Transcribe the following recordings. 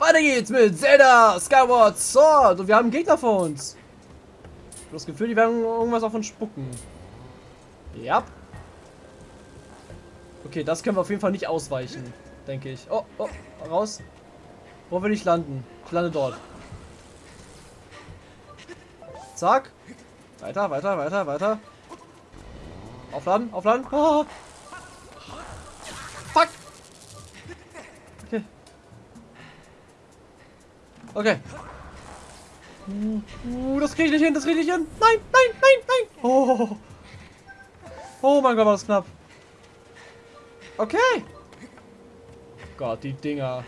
Weiter geht's mit Zelda Skyward Sword. Und wir haben Gegner vor uns. Das Gefühl, die werden irgendwas auf uns spucken. Ja. Okay, das können wir auf jeden Fall nicht ausweichen, denke ich. Oh, oh, raus. Wo will ich landen? Ich lande dort. Zack. Weiter, weiter, weiter, weiter. Aufladen, aufladen. Oh. Fuck. Okay. Okay. Uh, das kriege ich nicht hin, das kriege ich nicht hin. Nein, nein, nein, nein. Oh. Oh mein Gott, war das knapp. Okay. Gott, die Dinger.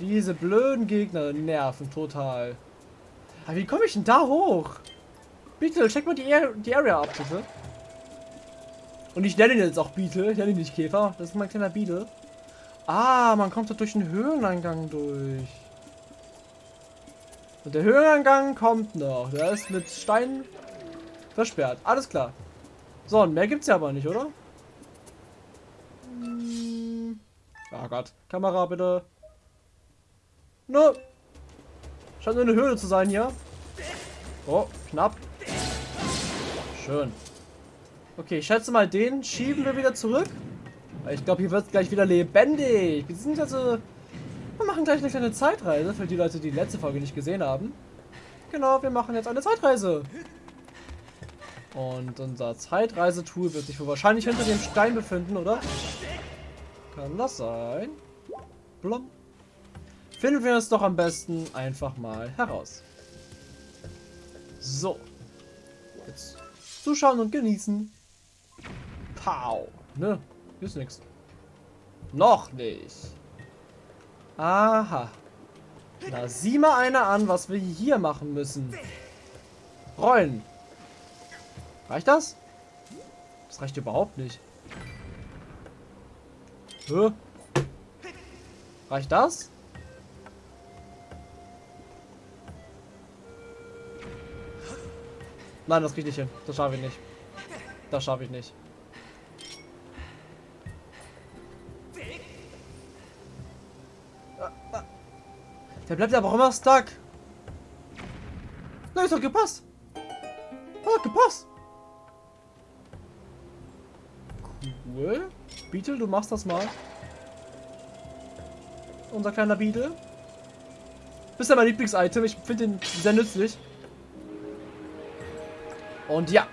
Diese blöden Gegner nerven total. Aber wie komme ich denn da hoch? Bitte, check mal die, die Area ab, bitte. Und ich nenne ihn jetzt auch Beetle. Ich nenne ihn nicht Käfer. Das ist mein kleiner Beetle. Ah, man kommt da durch den Höheneingang durch. Und der Höheneingang kommt noch. Der ist mit Steinen versperrt. Alles klar. So, und mehr gibt's ja aber nicht, oder? Hm. Oh Gott. Kamera bitte. Nö. Scheint nur eine Höhle zu sein hier. Oh, knapp. Schön. Okay, ich schätze mal, den schieben wir wieder zurück. Ich glaube, hier wird es gleich wieder lebendig. Beziehungsweise, wir machen gleich eine kleine Zeitreise für die Leute, die die letzte Folge nicht gesehen haben. Genau, wir machen jetzt eine Zeitreise. Und unser Zeitreisetool wird sich wohl wahrscheinlich hinter dem Stein befinden, oder? Kann das sein? Blum. Finden wir es doch am besten einfach mal heraus. So. Jetzt zuschauen und genießen. Pow. Ne, hier ist nichts. Noch nicht. Aha. Na, sieh mal einer an, was wir hier machen müssen. Rollen. Reicht das? Das reicht überhaupt nicht. Hä? Reicht das? Nein, das krieg ich nicht hin. Das schaffe ich nicht. Das schaffe ich nicht. Der bleibt aber auch immer stuck. Na, ist doch gepasst. Hat gepasst. Cool. Beetle, du machst das mal. Unser kleiner Beetle. Bist ja mein Lieblings-Item. Ich finde ihn sehr nützlich. Und ja,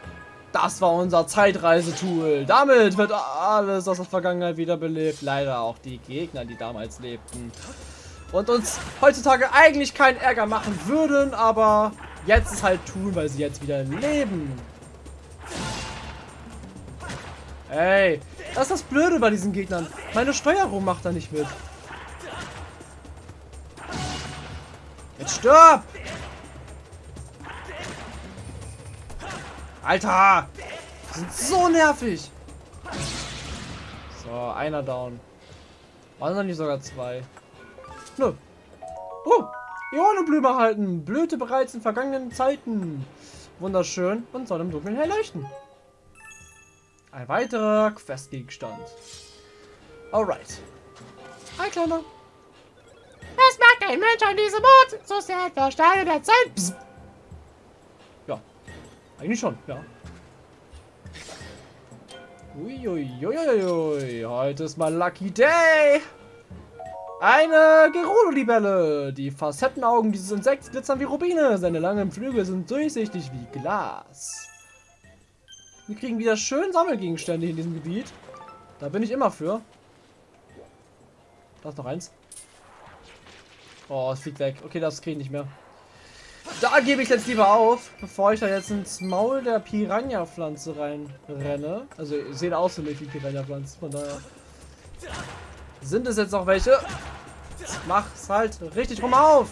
das war unser Zeitreisetool. Damit wird alles aus der Vergangenheit wiederbelebt. Leider auch die Gegner, die damals lebten. Und uns heutzutage eigentlich keinen Ärger machen würden, aber jetzt es halt tun, weil sie jetzt wieder leben. Ey, das ist das Blöde bei diesen Gegnern. Meine Steuerung macht da nicht mit. Jetzt stirb! Alter! Die sind so nervig! So, einer down. Waren noch nicht sogar zwei? Nö. Oh! Ionenblume halten! Blühte bereits in vergangenen Zeiten. Wunderschön und soll im Dunkeln hell leuchten. Ein weiterer Questgegenstand. Alright. Hi, Kleiner. Was mag ein Mensch an diesem Ort? So sehr der Steine der Zeit. Psst. Eigentlich schon, ja. Uiuiuiui, heute ist mal Lucky Day. Eine Gerudo-Libelle. Die Facettenaugen dieses Insekts glitzern wie Rubine. Seine langen Flügel sind durchsichtig wie Glas. Wir kriegen wieder schön Sammelgegenstände in diesem Gebiet. Da bin ich immer für. Da ist noch eins. Oh, es fliegt weg. Okay, das kriege ich nicht mehr. Da gebe ich jetzt lieber auf, bevor ich da jetzt ins Maul der Piranha-Pflanze reinrenne. Also, sehen aus für mich wie Piranha-Pflanzen, von daher. Sind es jetzt noch welche? Mach's halt richtig rum auf!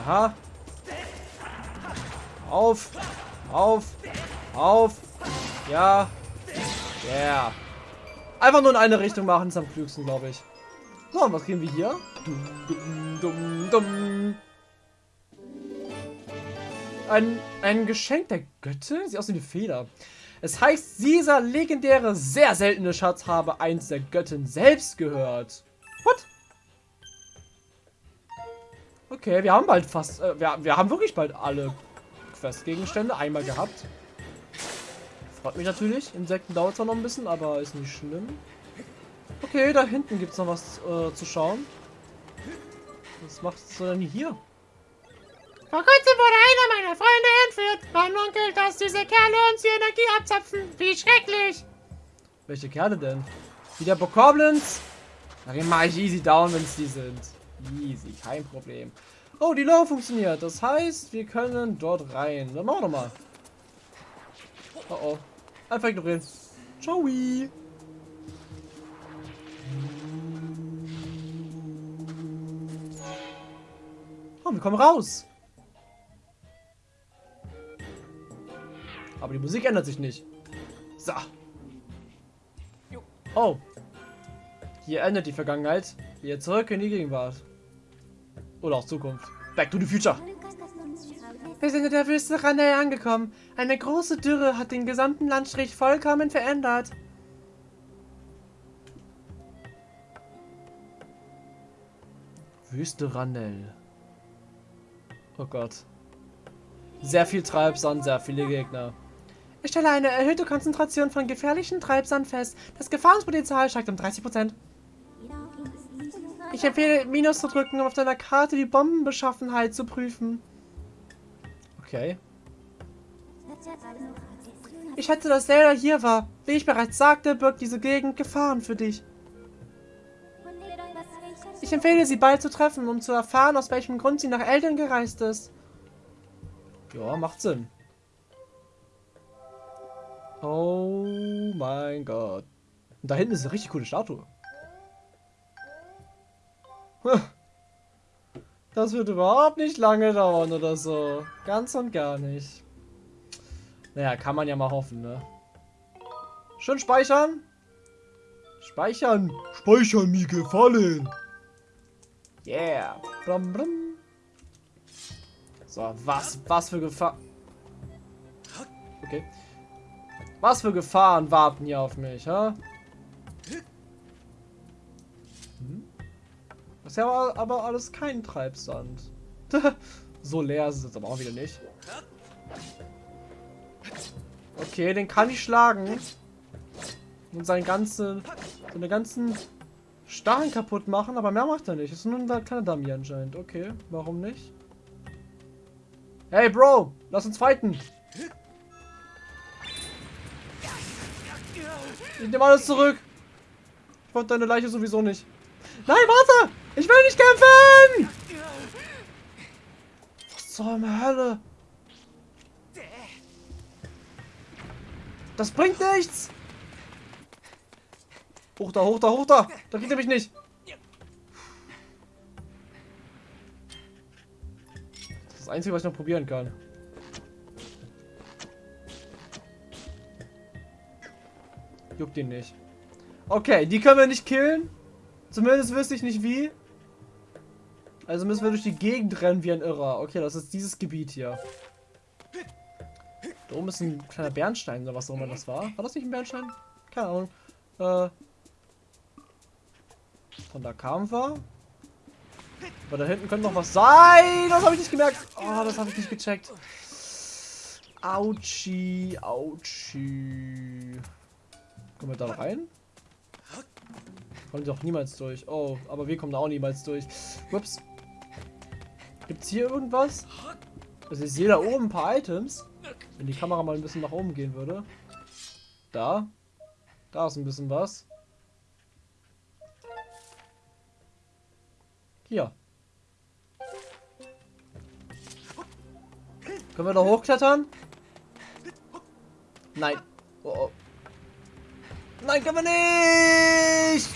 Aha. Auf! Auf! Auf! Ja! Yeah! Einfach nur in eine Richtung machen, ist am klügsten, glaube ich. So, und was kriegen wir hier? Dum, dum, dum, ein, ein Geschenk der Götte? Sieht aus wie eine Feder. Es heißt, dieser legendäre, sehr seltene Schatz habe eins der Göttin selbst gehört. What? Okay, wir haben bald fast, äh, wir, wir haben wirklich bald alle Questgegenstände einmal gehabt. Freut mich natürlich. Insekten dauert zwar noch ein bisschen, aber ist nicht schlimm. Okay, da hinten gibt es noch was äh, zu schauen. Was macht es denn hier? Vor kurzem wurde einer meiner Freunde entführt. Man munkelt, dass diese Kerle uns die Energie abzapfen. Wie schrecklich. Welche Kerle denn? Wieder Bokoblins? Den mache ich easy down, wenn es die sind. Easy, kein Problem. Oh, die Low funktioniert. Das heißt, wir können dort rein. Dann machen wir doch mal. Oh oh. Einfach ignorieren. Ciao. Oh, wir kommen raus. Aber die Musik ändert sich nicht. So. Oh. Hier endet die Vergangenheit. Hier zurück in die Gegenwart. Oder auch Zukunft. Back to the future. Wir sind in der Wüste Ranel angekommen. Eine große Dürre hat den gesamten Landstrich vollkommen verändert. Wüste Ranel. Oh Gott. Sehr viel Treibsand, sehr viele Gegner. Ich stelle eine erhöhte Konzentration von gefährlichen Treibsand fest. Das Gefahrenpotenzial steigt um 30%. Ich empfehle, Minus zu drücken, um auf deiner Karte die Bombenbeschaffenheit zu prüfen. Okay. Ich hätte, dass Zelda hier war. Wie ich bereits sagte, birgt diese Gegend Gefahren für dich. Ich empfehle, sie bald zu treffen, um zu erfahren, aus welchem Grund sie nach Eltern gereist ist. Ja, macht Sinn. Oh mein Gott. Und da hinten ist eine richtig coole Statue. Das wird überhaupt nicht lange dauern oder so. Ganz und gar nicht. Naja, kann man ja mal hoffen, ne? Schön speichern. Speichern. Speichern mir gefallen. Yeah. Blum, blum. So, was, was für Gefahr... Okay. Was für Gefahren warten hier auf mich, ha? Hm? Das ist ja aber alles kein Treibsand. so leer ist es jetzt aber auch wieder nicht. Okay, den kann ich schlagen. Und seinen ganzen, seine ganzen Stacheln kaputt machen, aber mehr macht er nicht. Ist nur ein kleiner Dummy anscheinend. Okay, warum nicht? Hey, Bro, lass uns fighten. Ich nehme alles zurück. Ich wollte deine Leiche sowieso nicht. Nein, warte! Ich will nicht kämpfen! Was zur Hölle? Das bringt nichts! Hoch da, hoch da, hoch da! Da er mich nicht! Das ist das Einzige, was ich noch probieren kann. Juckt ihn nicht. Okay, die können wir nicht killen. Zumindest wüsste ich nicht wie. Also müssen wir durch die Gegend rennen wie ein Irrer. Okay, das ist dieses Gebiet hier. Da oben ist ein kleiner Bernstein oder was auch immer das war. War das nicht ein Bernstein? Keine Ahnung. Äh, von da kamen wir. Aber da hinten könnte noch was sein. Das habe ich nicht gemerkt. Oh, das habe ich nicht gecheckt. Autschi, Autschi. Kommen wir da rein? Kommen doch niemals durch. Oh, aber wir kommen da auch niemals durch. Ups. Gibt's hier irgendwas? Also ich sehe da oben ein paar Items. Wenn die Kamera mal ein bisschen nach oben gehen würde. Da. Da ist ein bisschen was. Hier. Können wir da hochklettern? Nein. Oh, oh. Nein, können wir nicht!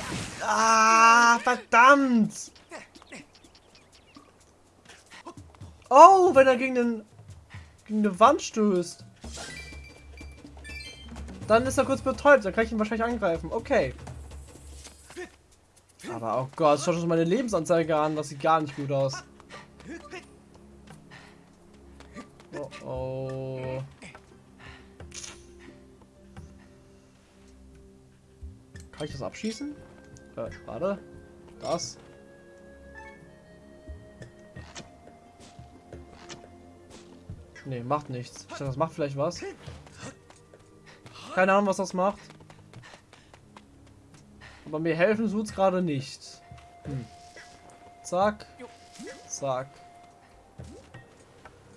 Ah, verdammt! Oh, wenn er gegen, den, gegen eine Wand stößt. Dann ist er kurz betäubt, dann kann ich ihn wahrscheinlich angreifen. Okay. Aber oh Gott, schau schon meine Lebensanzeige an, das sieht gar nicht gut aus. Oh oh. Kann ich das abschießen? Äh, warte. Das. Nee, macht nichts. Ich dachte, das macht vielleicht was. Keine Ahnung, was das macht. Aber mir helfen tut's gerade nicht. Hm. Zack. Zack.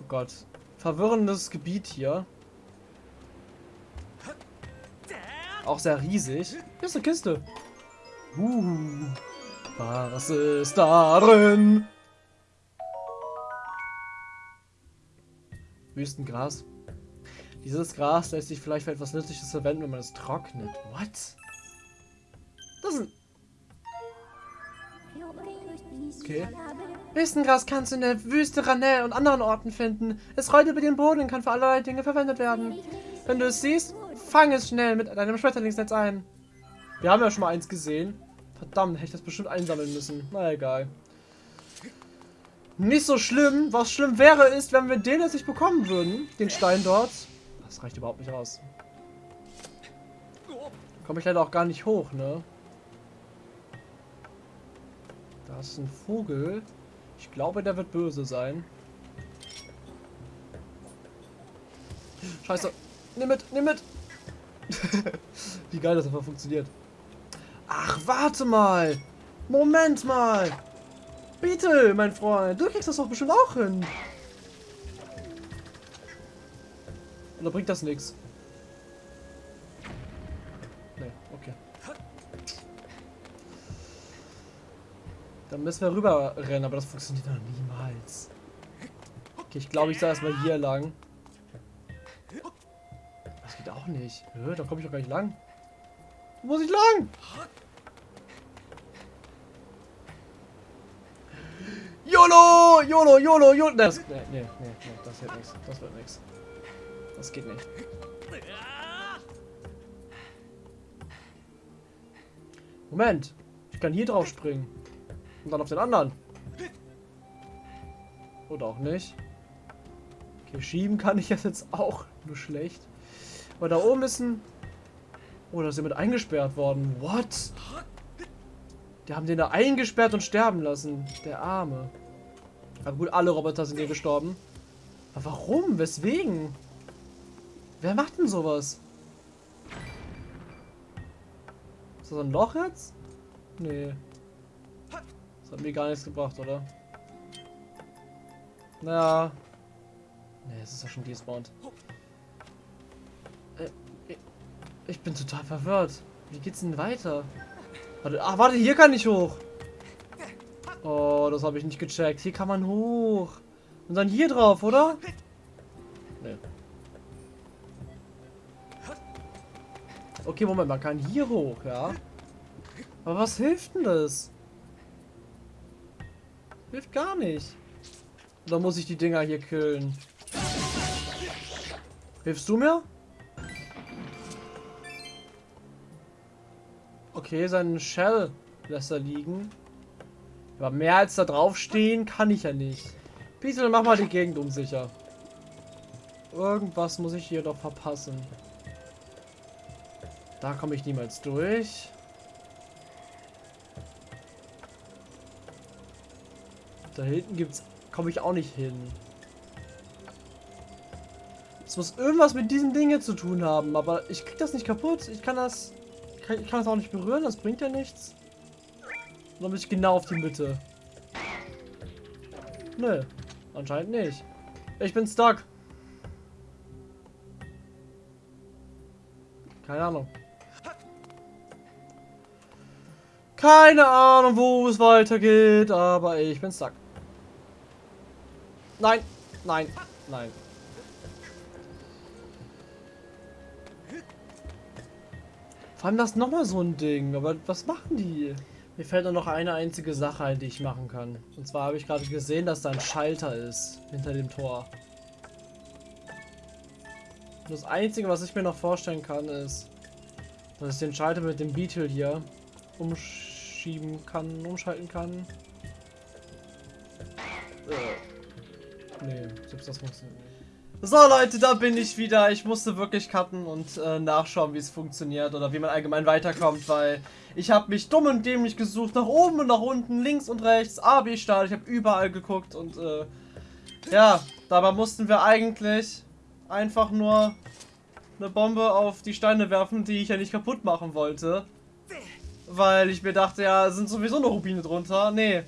Oh Gott. Verwirrendes Gebiet hier. Auch sehr riesig. Hier ist eine Kiste. Uh. Was ist darin? Wüstengras. Dieses Gras lässt sich vielleicht für etwas Nützliches verwenden, wenn man es trocknet. What? Das ist ein... Okay. Wüstengras kannst du in der Wüste, Ranell und anderen Orten finden. Es rollt über den Boden und kann für allerlei Dinge verwendet werden. Wenn du es siehst, fang es schnell mit deinem Schmetterlingsnetz ein. Wir haben ja schon mal eins gesehen. Verdammt, hätte ich das bestimmt einsammeln müssen. Na egal. Nicht so schlimm. Was schlimm wäre, ist, wenn wir den jetzt nicht bekommen würden. Den Stein dort. Das reicht überhaupt nicht aus. Komme ich leider auch gar nicht hoch, ne? Da ist ein Vogel. Ich glaube, der wird böse sein. Scheiße. Nimm mit, nimm mit. Wie geil das einfach funktioniert. Ach, warte mal. Moment mal. Bitte, mein Freund. Du kriegst das doch bestimmt auch hin. Oder bringt das nichts? Nee, okay. Dann müssen wir rüber rennen, aber das funktioniert noch niemals. Okay, ich glaube, ich soll erstmal hier lang. Geht auch nicht. Hö, da komme ich doch gar nicht lang. Wo muss ich lang? YOLO! YOLO, YOLO, YOLO! Das, nee, nee, nee, nee, das wird nichts. Das wird nichts. Das geht nicht. Moment. Ich kann hier drauf springen. Und dann auf den anderen. Oder auch nicht. Okay, schieben kann ich das jetzt auch. Nur schlecht. Aber da oben ist ein... Oh, da ist jemand eingesperrt worden. What? Die haben den da eingesperrt und sterben lassen. Der Arme. Aber gut, alle Roboter sind hier gestorben. Aber warum? Weswegen? Wer macht denn sowas? Ist das ein Loch jetzt? Nee. Das hat mir gar nichts gebracht, oder? Naja. Nee, es ist ja schon despawned. Ich bin total verwirrt. Wie geht's denn weiter? Warte, ach, warte, hier kann ich hoch. Oh, das habe ich nicht gecheckt. Hier kann man hoch. Und dann hier drauf, oder? Nee. Okay, Moment, man kann hier hoch, ja. Aber was hilft denn das? Hilft gar nicht. Oder muss ich die Dinger hier killen? Hilfst du mir? Okay, seinen Shell lässt er liegen. Aber mehr als da drauf stehen kann ich ja nicht. Piesel, mach mal die Gegend unsicher. Irgendwas muss ich hier doch verpassen. Da komme ich niemals durch. Da hinten gibt's komme ich auch nicht hin. Es muss irgendwas mit diesen Dingen zu tun haben, aber ich krieg das nicht kaputt. Ich kann das ich kann das auch nicht berühren, das bringt ja nichts. Und dann muss ich genau auf die Mitte. Nö, anscheinend nicht. Ich bin stuck. Keine Ahnung. Keine Ahnung, wo es weitergeht, aber ich bin stuck. Nein, nein, nein. Vor allem das nochmal so ein Ding, aber was machen die? Mir fällt nur noch eine einzige Sache ein, die ich machen kann. Und zwar habe ich gerade gesehen, dass da ein Schalter ist hinter dem Tor. Und das Einzige, was ich mir noch vorstellen kann, ist, dass ich den Schalter mit dem Beetle hier umschieben kann, umschalten kann. Äh. Nee, selbst das funktioniert nicht. So Leute, da bin ich wieder. Ich musste wirklich cutten und äh, nachschauen, wie es funktioniert oder wie man allgemein weiterkommt, weil ich habe mich dumm und dämlich gesucht, nach oben und nach unten, links und rechts, A, B, Start. Ich habe überall geguckt und äh, ja, dabei mussten wir eigentlich einfach nur eine Bombe auf die Steine werfen, die ich ja nicht kaputt machen wollte. Weil ich mir dachte, ja, sind sowieso noch Rubine drunter. Nee,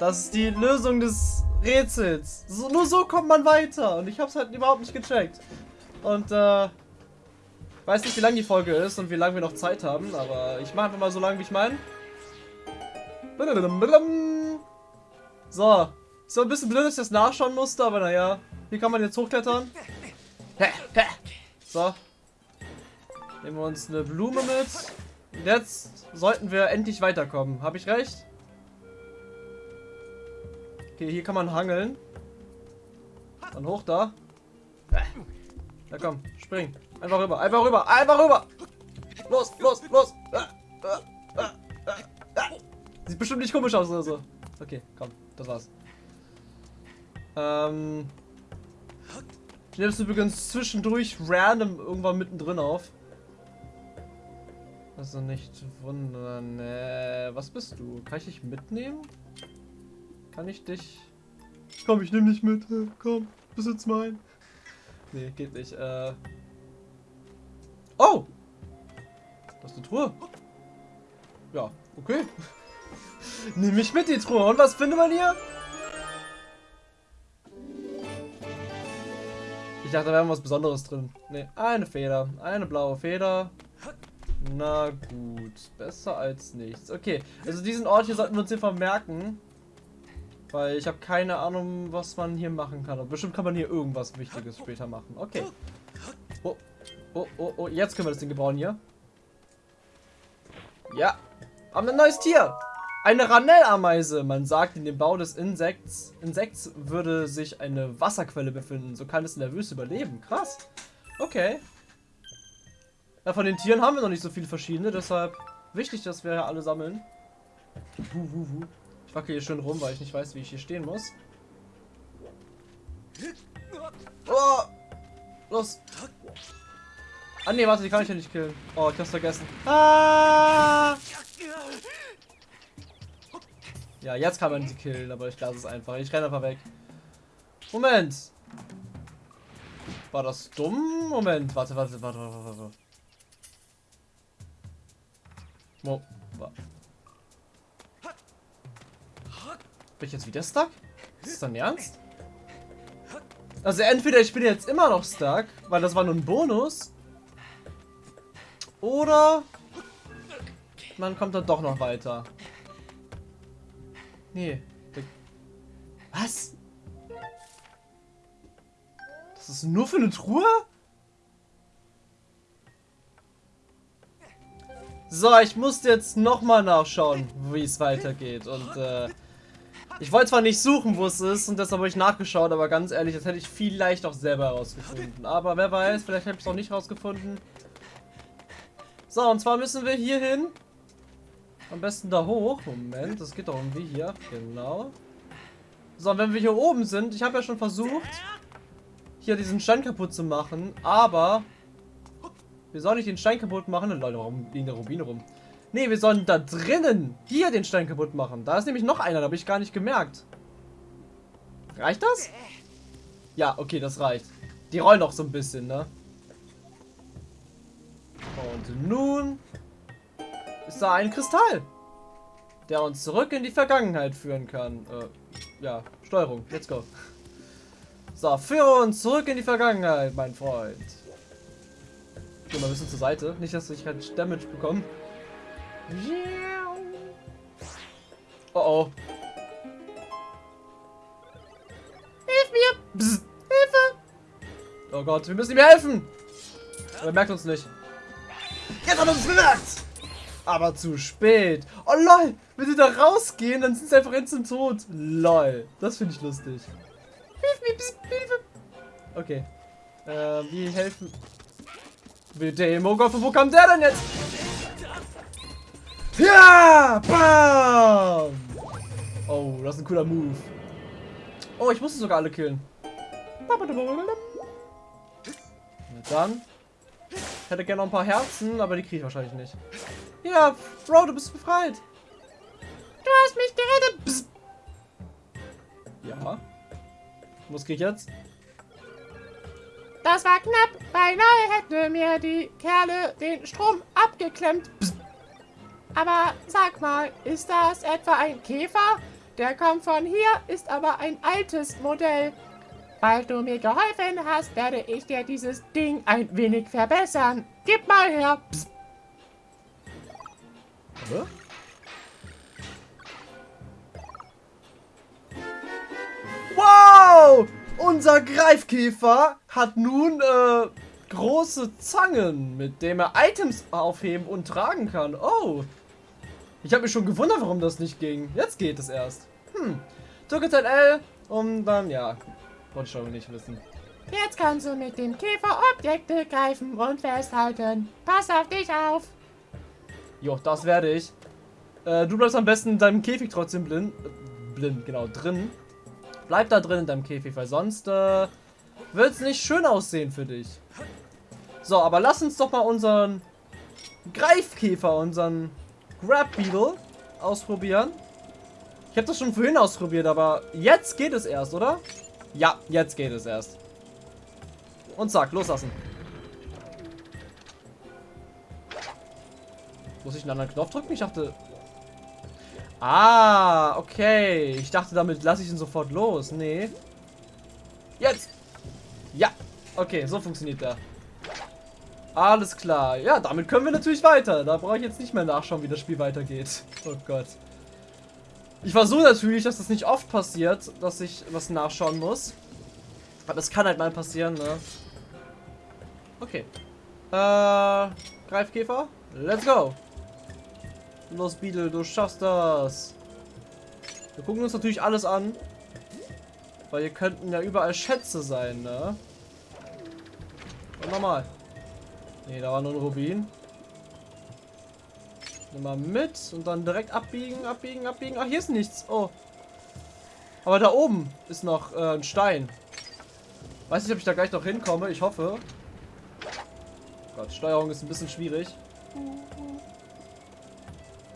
Das ist die Lösung des Rätsels. So, nur so kommt man weiter. Und ich hab's halt überhaupt nicht gecheckt. Und, äh... Weiß nicht, wie lang die Folge ist und wie lange wir noch Zeit haben, aber ich mache einfach mal so lange, wie ich meine. So. So ein bisschen blöd, dass ich das nachschauen musste, aber naja. Hier kann man jetzt hochklettern. So. Nehmen wir uns eine Blume mit. Und jetzt sollten wir endlich weiterkommen. Habe ich recht? Okay, hier kann man hangeln. Dann hoch da. Na komm, spring. Einfach rüber, einfach rüber, einfach rüber. Los, los, los. Sieht bestimmt nicht komisch aus oder so. Okay, komm, das war's. Ähm. Ich nehme es übrigens zwischendurch random irgendwann mittendrin auf. Also nicht wundern. Äh, was bist du? Kann ich dich mitnehmen? Kann ich dich... Komm, ich nehme dich mit. Komm, jetzt mein. Nee, geht nicht. Äh... Oh! Das ist eine Truhe. Ja, okay. Nimm mich mit, die Truhe. Und was findet man hier? Ich dachte, da wäre was Besonderes drin. Ne, eine Feder. Eine blaue Feder. Na gut. Besser als nichts. Okay, also diesen Ort hier sollten wir uns hier vermerken. Weil ich habe keine Ahnung, was man hier machen kann. Aber bestimmt kann man hier irgendwas Wichtiges später machen. Okay. Oh, oh, oh, oh. Jetzt können wir das Ding gebrauchen hier. Ja. Haben ein neues Tier. Eine Ranell-Ameise. Man sagt, in dem Bau des Insekts, Insekts würde sich eine Wasserquelle befinden. So kann es in der Wüste überleben. Krass. Okay. Ja, von den Tieren haben wir noch nicht so viele verschiedene. Deshalb wichtig, dass wir alle sammeln. Wuh, wuh, wuh. Ich wackel hier schön rum, weil ich nicht weiß, wie ich hier stehen muss. Oh! Los! Ah ne, warte, die kann ich ja nicht killen. Oh, ich hab's vergessen. Ah! Ja, jetzt kann man sie killen, aber ich lasse es einfach. Ich renne einfach weg. Moment! War das dumm? Moment, warte, warte, warte, warte, warte. Mo Bin ich jetzt wieder stuck? Ist das dein Ernst? Also entweder ich bin jetzt immer noch stuck, weil das war nur ein Bonus. Oder man kommt dann doch noch weiter. Nee. Was? Das ist nur für eine Truhe? So, ich musste jetzt nochmal nachschauen, wie es weitergeht. Und äh, ich wollte zwar nicht suchen, wo es ist und deshalb habe ich nachgeschaut, aber ganz ehrlich, das hätte ich vielleicht auch selber herausgefunden. Aber wer weiß, vielleicht habe ich es auch nicht herausgefunden. So, und zwar müssen wir hier hin. Am besten da hoch. Moment, das geht doch irgendwie hier. Genau. So, und wenn wir hier oben sind, ich habe ja schon versucht, hier diesen Stein kaputt zu machen, aber wir sollen nicht den Stein kaputt machen. Leute, warum liegen da Rubine rum? Nee, wir sollen da drinnen hier den Stein kaputt machen. Da ist nämlich noch einer, da habe ich gar nicht gemerkt. Reicht das? Ja, okay, das reicht. Die rollen noch so ein bisschen, ne? Und nun ist da ein Kristall, der uns zurück in die Vergangenheit führen kann. Äh, ja, Steuerung, let's go. So, führe uns zurück in die Vergangenheit, mein Freund. Geh mal ein bisschen zur Seite, nicht, dass ich halt Damage bekomme. Oh oh. Hilf mir! Psst. Hilfe! Oh Gott, wir müssen ihm helfen! Aber er merkt uns nicht. Jetzt hat er uns bemerkt! Aber zu spät. Oh lol, wenn sie da rausgehen, dann sind sie einfach instant tot. Lol, das finde ich lustig. Hilf mir, psst, Hilfe! Okay. Äh, wie helfen... Oh Gott, wo kam der denn jetzt? Ja! Bam! Oh, das ist ein cooler Move. Oh, ich musste sogar alle killen. Dann. Ich hätte gerne noch ein paar Herzen, aber die kriege ich wahrscheinlich nicht. Ja, Bro, du bist befreit. Du hast mich gerettet. Psst. Ja. Was krieg ich jetzt? Das war knapp. Beinahe hätten mir die Kerle den Strom abgeklemmt. Psst. Aber sag mal, ist das etwa ein Käfer? Der kommt von hier, ist aber ein altes Modell. Weil du mir geholfen hast, werde ich dir dieses Ding ein wenig verbessern. Gib mal her. Psst. Hä? Wow! Unser Greifkäfer hat nun äh, große Zangen, mit denen er Items aufheben und tragen kann. Oh! Ich habe mich schon gewundert, warum das nicht ging. Jetzt geht es erst. Hm. Drücke L, um dann, ja, wollte ich schon nicht wissen. Jetzt kannst du mit dem Käfer Objekte greifen und festhalten. Pass auf dich auf. Jo, das werde ich. Äh, du bleibst am besten in deinem Käfig trotzdem blind. Äh, blind, genau, drin. Bleib da drin in deinem Käfig, weil sonst äh, wird es nicht schön aussehen für dich. So, aber lass uns doch mal unseren Greifkäfer, unseren Grab Beetle ausprobieren. Ich habe das schon vorhin ausprobiert, aber jetzt geht es erst, oder? Ja, jetzt geht es erst. Und zack, loslassen. Muss ich einen anderen Knopf drücken? Ich dachte... Ah, okay. Ich dachte, damit lasse ich ihn sofort los. Nee. Jetzt. Ja. Okay, so funktioniert der. Alles klar. Ja, damit können wir natürlich weiter. Da brauche ich jetzt nicht mehr nachschauen, wie das Spiel weitergeht. Oh Gott. Ich versuche natürlich, dass das nicht oft passiert, dass ich was nachschauen muss. Aber es kann halt mal passieren, ne? Okay. Äh, Greifkäfer, let's go. Los, Beetle, du schaffst das. Wir gucken uns natürlich alles an. Weil hier könnten ja überall Schätze sein, ne? Und nochmal. Ne, da war nur ein Rubin. Nimm mal mit und dann direkt abbiegen, abbiegen, abbiegen. Ach, hier ist nichts. Oh. Aber da oben ist noch äh, ein Stein. Weiß nicht, ob ich da gleich noch hinkomme. Ich hoffe. Oh Gott, Steuerung ist ein bisschen schwierig.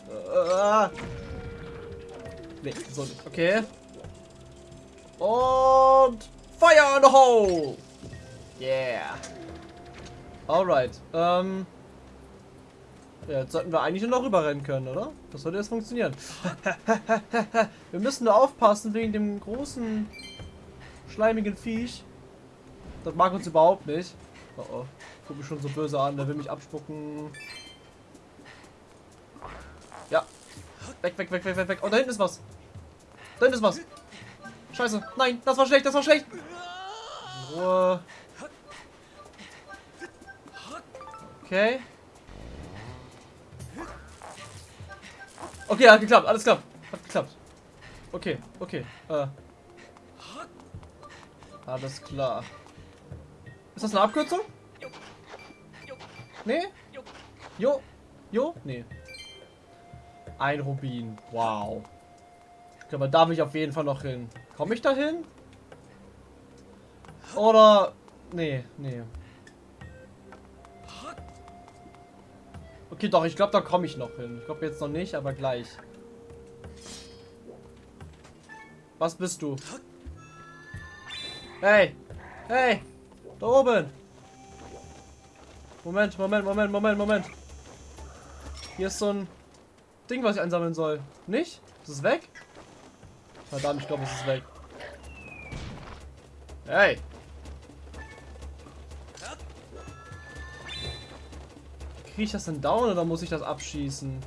Äh, nee, so nicht. Okay. Und Fire in the Hole! Yeah. Alright. Ähm. Ja, jetzt sollten wir eigentlich nur noch rüberrennen können, oder? Das sollte jetzt funktionieren. wir müssen nur aufpassen wegen dem großen, schleimigen Viech. Das mag uns überhaupt nicht. Oh oh. Guck mich schon so böse an, der will mich abspucken. Ja. Weg, weg, weg, weg, weg, weg. Oh, da hinten ist was. Da hinten ist was. Scheiße. Nein, das war schlecht, das war schlecht. Ruhe. Okay. Okay, hat geklappt, alles klappt. Hat geklappt. Okay, okay. Äh. Alles klar. Ist das eine Abkürzung? Nee? Jo? Jo? Nee. Ein Rubin. Wow. Aber da will ich auf jeden Fall noch hin. Komme ich da hin? Oder... Nee, nee. Okay, doch, ich glaube, da komme ich noch hin. Ich glaube jetzt noch nicht, aber gleich. Was bist du? Hey! Hey! Da oben! Moment, Moment, Moment, Moment, Moment. Hier ist so ein Ding, was ich einsammeln soll. Nicht? Ist es weg? Verdammt, ich glaube, es ist weg. Hey! Kriege ich das denn down oder muss ich das abschießen?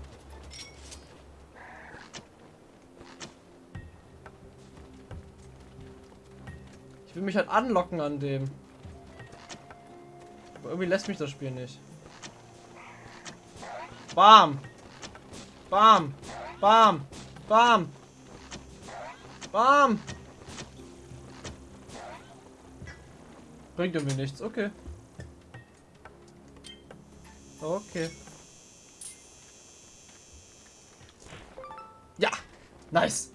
Ich will mich halt anlocken an dem. Aber irgendwie lässt mich das Spiel nicht. Bam! Bam! Bam! Bam! Bam! Bringt irgendwie nichts, okay. Okay. Ja, nice.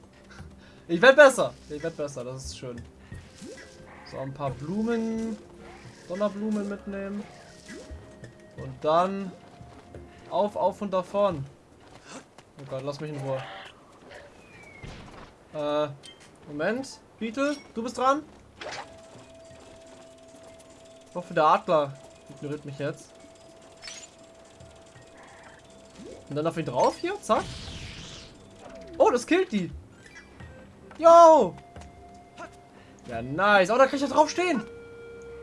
Ich werde besser. Ich werde besser, das ist schön. So, ein paar Blumen. Donnerblumen mitnehmen. Und dann auf, auf und davon. Oh Gott, lass mich in Ruhe. Äh, Moment. Beetle, du bist dran. Ich hoffe, der Adler ignoriert mich jetzt. Und dann auf ihn drauf hier, zack. Oh, das killt die. Yo! Ja, nice. Oh, da kann ich ja drauf stehen.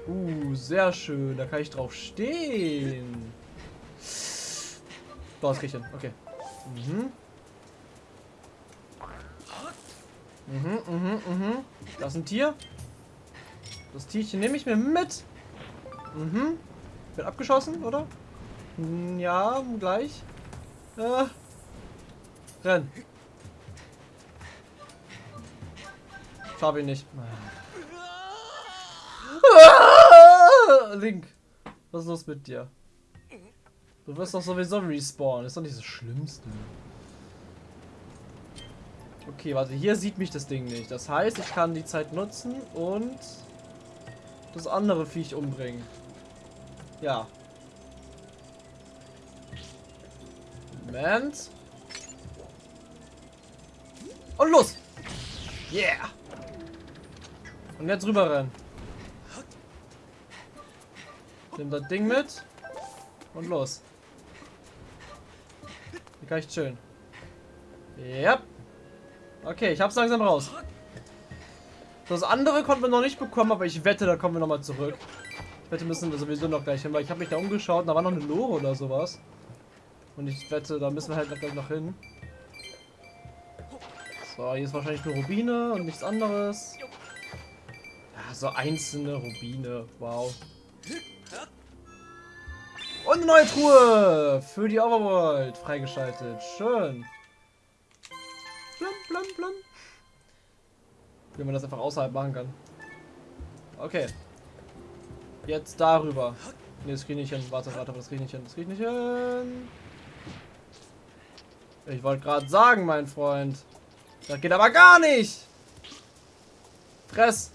Uh, sehr schön. Da kann ich drauf stehen. So, das krieg ich hin. Okay. Mhm. Mhm, mhm, mhm. Das ist ein Tier. Das Tierchen nehme ich mir mit. Mhm. Wird abgeschossen, oder? Hm, ja, gleich. Äh. Renn. Schaffe ihn nicht. Ah! Link. Was ist los mit dir? Du wirst doch sowieso respawnen. Ist doch nicht das Schlimmste. Okay, warte. Hier sieht mich das Ding nicht. Das heißt, ich kann die Zeit nutzen und das andere Viech umbringen. Ja. Moment. Und los! Yeah! Und jetzt rüber rennen. Nimm das Ding mit. Und los. Hier kann ich chillen. Ja. Okay, ich hab's langsam raus. Das andere konnten wir noch nicht bekommen, aber ich wette, da kommen wir nochmal zurück. Ich wette, müssen wir sowieso noch gleich hin, weil ich habe mich da umgeschaut da war noch eine Lore oder sowas. Und ich wette, da müssen wir halt gleich noch hin. So, hier ist wahrscheinlich nur Rubine und nichts anderes. Ja, so einzelne Rubine. Wow. Und eine neue Truhe für die Overworld freigeschaltet. Schön. Blum, blum, blum. Wie man das einfach außerhalb machen kann. Okay. Jetzt darüber. Ne, das krieg ich nicht hin. Warte, warte, das krieg ich nicht hin. Das krieg ich nicht hin. Ich wollte gerade sagen, mein Freund. Das geht aber gar nicht. Fress.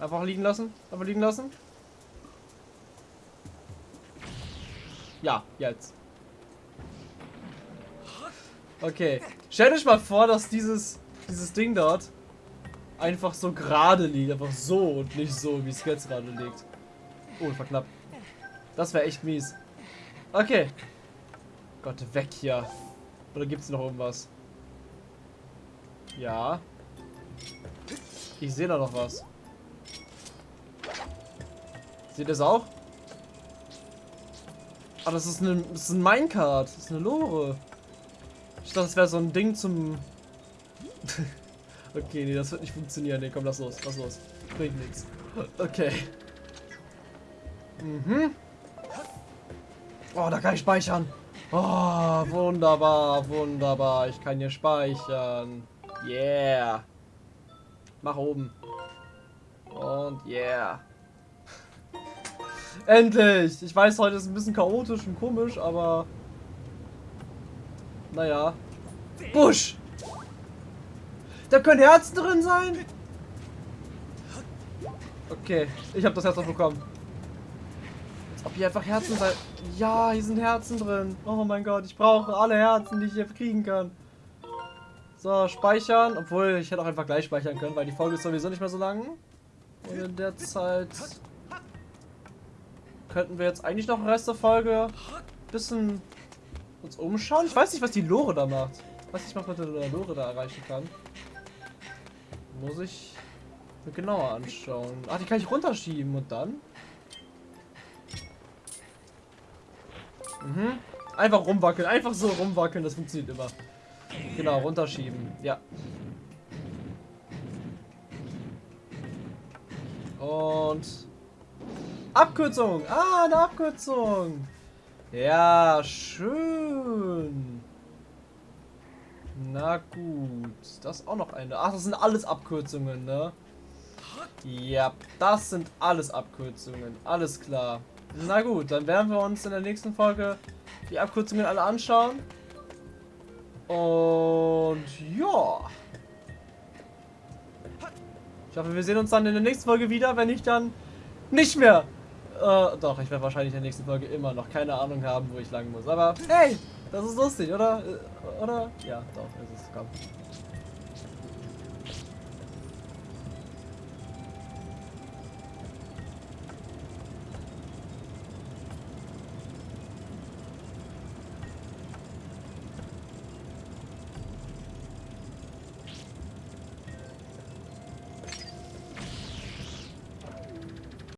Einfach liegen lassen. Einfach liegen lassen. Ja, jetzt. Okay. Stellt euch mal vor, dass dieses, dieses Ding dort einfach so gerade liegt. Einfach so und nicht so, wie es jetzt gerade liegt. Oh, knapp. Das wäre echt mies. Okay. Gott, weg hier. Oder gibt es noch irgendwas? Ja. Ich sehe da noch was. Seht ihr es auch? Ah, das ist, eine, das ist ein Minecart. Das ist eine Lore. Ich dachte, das wäre so ein Ding zum... okay, nee, das wird nicht funktionieren. Nee, komm, lass los. Lass los. Bringt nichts. Okay. Mhm. Oh, da kann ich speichern. Oh, wunderbar, wunderbar. Ich kann hier speichern. Yeah. Mach oben. Und yeah. Endlich! Ich weiß, heute ist ein bisschen chaotisch und komisch, aber... Naja. Busch! Da können Herzen drin sein? Okay, ich habe das Herz noch bekommen. Ob hier einfach Herzen sein... Ja, hier sind Herzen drin. Oh mein Gott, ich brauche alle Herzen, die ich hier kriegen kann. So, speichern. Obwohl, ich hätte auch einfach gleich speichern können, weil die Folge ist sowieso nicht mehr so lang. Und in der Zeit könnten wir jetzt eigentlich noch den Rest der Folge ein bisschen uns umschauen. Ich weiß nicht, was die Lore da macht. Ich weiß nicht, was man mit der Lore da erreichen kann. Muss ich mir genauer anschauen. Ach, die kann ich runterschieben und dann? Mhm. Einfach rumwackeln. Einfach so rumwackeln. Das funktioniert immer. Genau, runterschieben. Ja. Und Abkürzung. Ah, eine Abkürzung. Ja, schön. Na gut. Das ist auch noch eine. Ach, das sind alles Abkürzungen, ne? Ja, das sind alles Abkürzungen. Alles klar. Na gut, dann werden wir uns in der nächsten Folge die Abkürzungen alle anschauen. Und ja. Ich hoffe, wir sehen uns dann in der nächsten Folge wieder, wenn ich dann nicht mehr. Äh, doch, ich werde wahrscheinlich in der nächsten Folge immer noch keine Ahnung haben, wo ich lang muss. Aber hey, das ist lustig, oder? Äh, Oder? Ja, doch, es ist. Komm.